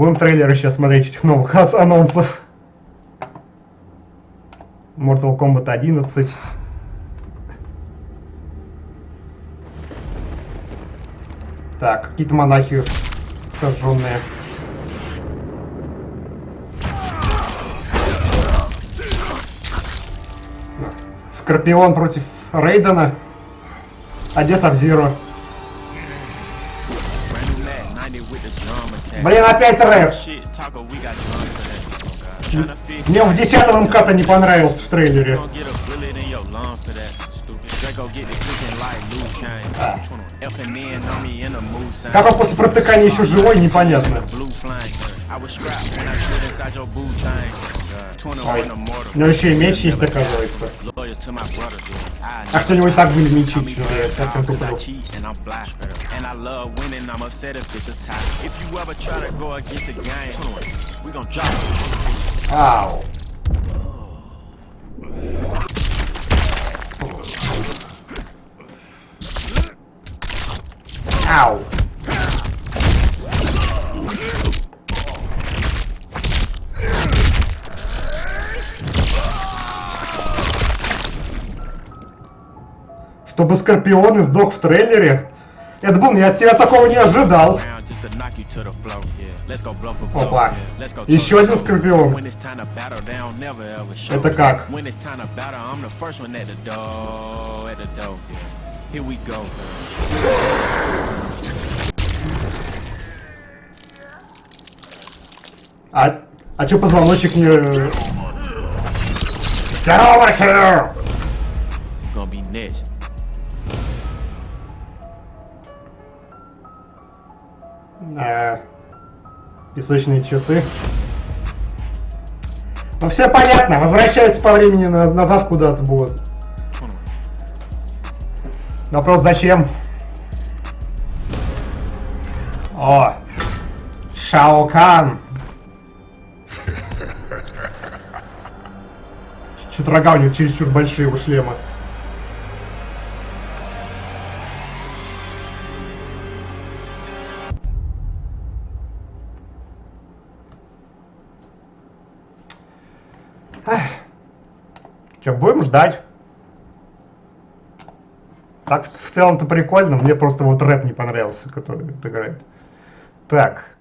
Будем трейлеры сейчас смотреть этих новых анонсов. Mortal Kombat 11. Так, какие-то монахи сожженные. Скорпион против Рейдена. А где Сабзиро? Блин, опять рэп. Мне в 10 МК-то не понравился в трейлере. Как он после протыкания еще живой, непонятно. Ой, у него еще и меч есть, оказывается. Actually, no, it's not going to meet you. That's not cheat and I'm and I love winning. I'm upset if it's a tie. If you ever try to go against the game, we gonna drop it. Ow. Ow. Чтобы Скорпион сдох в трейлере? Это был, я от тебя такого не ожидал. Опа. Еще один. Скорпион. Это как? А, а чё позвоночник не... Get over here! It's gonna be next. Э, песочные часы. Ну все понятно, возвращаются по времени на- назад куда-то будут. Вопрос зачем? О! Шао Кан! Чё-то рога у него чересчур большие у шлема. Че, будем ждать? Так, в целом-то прикольно, мне просто вот рэп не понравился, который играет. Так,